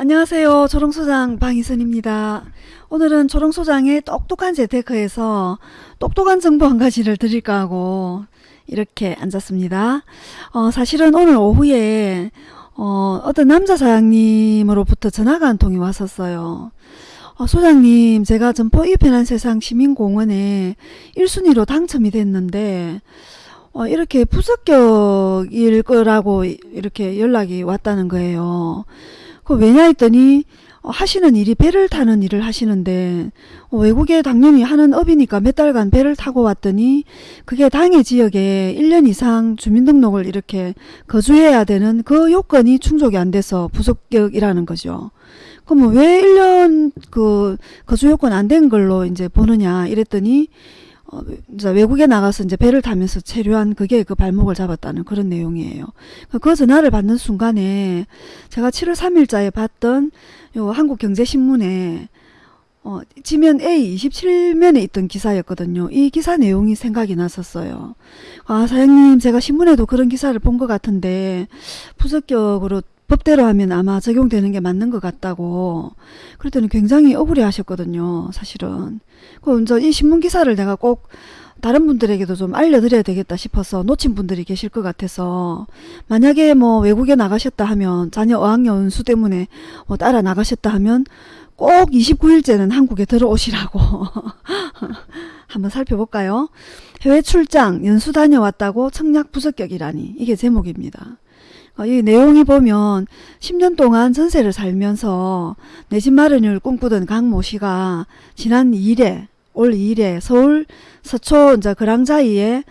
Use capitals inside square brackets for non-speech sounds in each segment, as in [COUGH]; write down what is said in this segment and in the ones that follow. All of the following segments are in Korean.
안녕하세요. 조롱소장 방희선입니다. 오늘은 조롱소장의 똑똑한 재테크에서 똑똑한 정보 한 가지를 드릴까 하고 이렇게 앉았습니다. 어, 사실은 오늘 오후에 어, 어떤 남자 사장님으로부터 전화가 한 통이 왔었어요. 어, 소장님 제가 점포 이 편한 세상 시민공원에 1순위로 당첨이 됐는데 어, 이렇게 부적격일 거라고 이렇게 연락이 왔다는 거예요. 그 왜냐 했더니 어, 하시는 일이 배를 타는 일을 하시는데 어, 외국에 당연히 하는 업이니까 몇 달간 배를 타고 왔더니 그게 당해 지역에 1년 이상 주민등록을 이렇게 거주해야 되는 그 요건이 충족이 안 돼서 부속격이라는 거죠. 그럼 왜 1년 그 거주 요건 안 된 걸로 이제 보느냐 이랬더니 어, 외국에 나가서 이제 배를 타면서 체류한 그게 그 발목을 잡았다는 그런 내용이에요. 그 전화를 받는 순간에 제가 7월 3일자에 봤던 요 한국경제신문에 어, 지면 A 27면에 있던 기사였거든요. 이 기사 내용이 생각이 났었어요. 아, 사장님, 제가 신문에도 그런 기사를 본 것 같은데, 부적격으로 법대로 하면 아마 적용되는 게 맞는 것 같다고 그랬더니 굉장히 억울해 하셨거든요 사실은 그럼 이 신문 기사를 내가 꼭 다른 분들에게도 좀 알려드려야 되겠다 싶어서 놓친 분들이 계실 것 같아서 만약에 뭐 외국에 나가셨다 하면 자녀 어학연수 때문에 뭐 따라 나가셨다 하면 꼭 29일째는 한국에 들어오시라고 [LAUGHS] 한번 살펴볼까요? 해외 출장 연수 다녀왔다고 청약 부적격이라니 이게 제목입니다. 어, 이 내용이 보면 10년 동안 전세를 살면서 내 집 마련을 꿈꾸던 강모 씨가 지난 2일에 올 2일에 서울 서초 이제 그랑자이에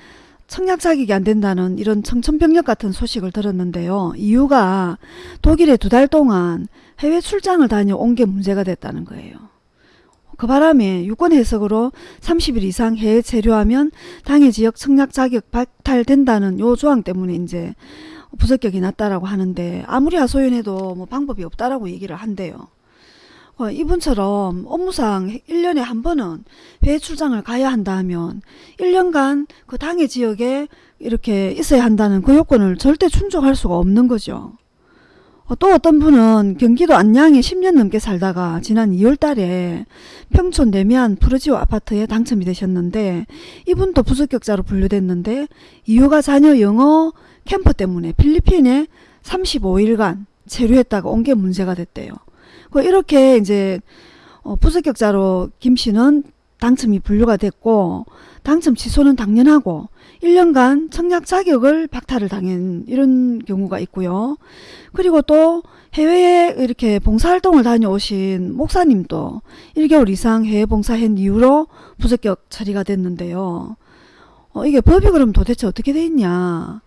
청약 자격이 안 된다는 이런 청천벽력 같은 소식을 들었는데요. 이유가 독일에 두 달 동안 해외 출장을 다녀온 게 문제가 됐다는 거예요. 그 바람에 유권 해석으로 30일 이상 해외 체류하면 당해 지역 청약 자격 박탈된다는 요 조항 때문에 이제 부적격이 났다라고 하는데 아무리 하소연해도 뭐 방법이 없다라고 얘기를 한대요. 어, 이분처럼 업무상 1년에 한 번은 해외 출장을 가야 한다 하면 1년간 그 당해 지역에 이렇게 있어야 한다는 그 요건을 절대 충족할 수가 없는 거죠. 어, 또 어떤 분은 경기도 안양에 10년 넘게 살다가 지난 2월 달에 평촌 내면 푸르지오 아파트에 당첨이 되셨는데 이분도 부적격자로 분류됐는데 이유가 자녀 영어 캠프 때문에 필리핀에 35일간 체류했다가 온 게 문제가 됐대요. 그 이렇게 이제 어, 부적격자로 김 씨는 당첨이 분류가 됐고 당첨 취소는 당연하고 1년간 청약 자격을 박탈을 당한 이런 경우가 있고요. 그리고 또 해외에 이렇게 봉사활동을 다녀오신 목사님도 1개월 이상 해외 봉사한 이후로 부적격 처리가 됐는데요. 어, 이게 법이 그럼 도대체 어떻게 돼 있냐.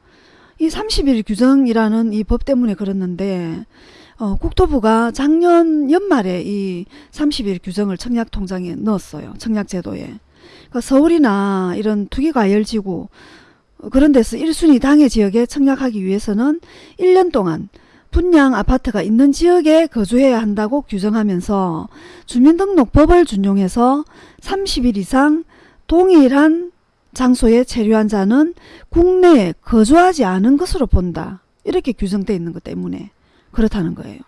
이 30일 규정이라는 이 법 때문에 그렇는데 어, 국토부가 작년 연말에 이 30일 규정을 청약통장에 넣었어요. 청약제도에. 그러니까 서울이나 이런 투기과열지구 그런 데서 1순위 당해 지역에 청약하기 위해서는 1년 동안 분양 아파트가 있는 지역에 거주해야 한다고 규정하면서 주민등록법을 준용해서 30일 이상 동일한 장소에 체류한 자는 국내에 거주하지 않은 것으로 본다. 이렇게 규정되어 있는 것 때문에 그렇다는 거예요.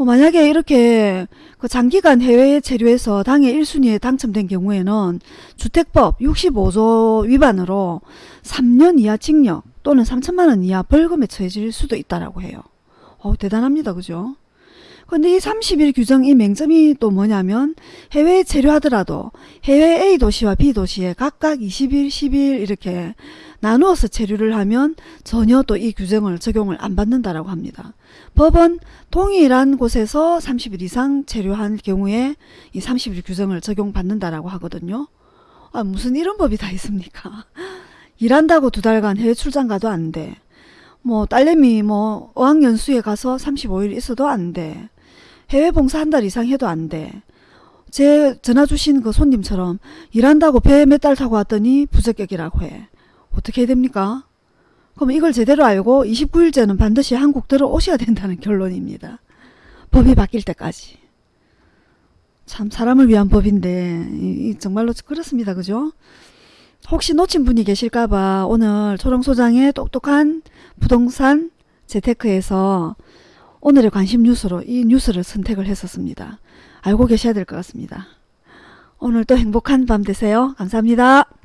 어, 만약에 이렇게 그 장기간 해외에 체류해서 당해 1순위에 당첨된 경우에는 주택법 65조 위반으로 3년 이하 징역 또는 3천만원 이하 벌금에 처해질 수도 있다라고 해요. 어, 대단합니다. 그죠? 근데 이 30일 규정 이 맹점이 또 뭐냐면 해외에 체류하더라도 해외 A 도시와 B 도시에 각각 20일, 10일 이렇게 나누어서 체류를 하면 전혀 또 이 규정을 적용을 안 받는다라고 합니다. 법은 동일한 곳에서 30일 이상 체류한 경우에 이 30일 규정을 적용받는다라고 하거든요. 아, 무슨 이런 법이 다 있습니까? [LAUGHS] 일한다고 두 달간 해외 출장 가도 안 돼. 뭐 딸내미 뭐 어학연수에 가서 35일 있어도 안 돼. 해외 봉사 한 달 이상 해도 안 돼. 제 전화 주신 그 손님처럼 일한다고 배 몇 달 타고 왔더니 부적격이라고 해. 어떻게 해야 됩니까? 그럼 이걸 제대로 알고 29일째는 반드시 한국 들어오셔야 된다는 결론입니다. 법이 바뀔 때까지. 참 사람을 위한 법인데 이, 정말로 그렇습니다. 그죠? 혹시 놓친 분이 계실까봐 오늘 초롱소장의 똑똑한 부동산 재테크에서 오늘의 관심 뉴스로 이 뉴스를 선택을 했었습니다. 알고 계셔야 될 것 같습니다. 오늘도 행복한 밤 되세요. 감사합니다.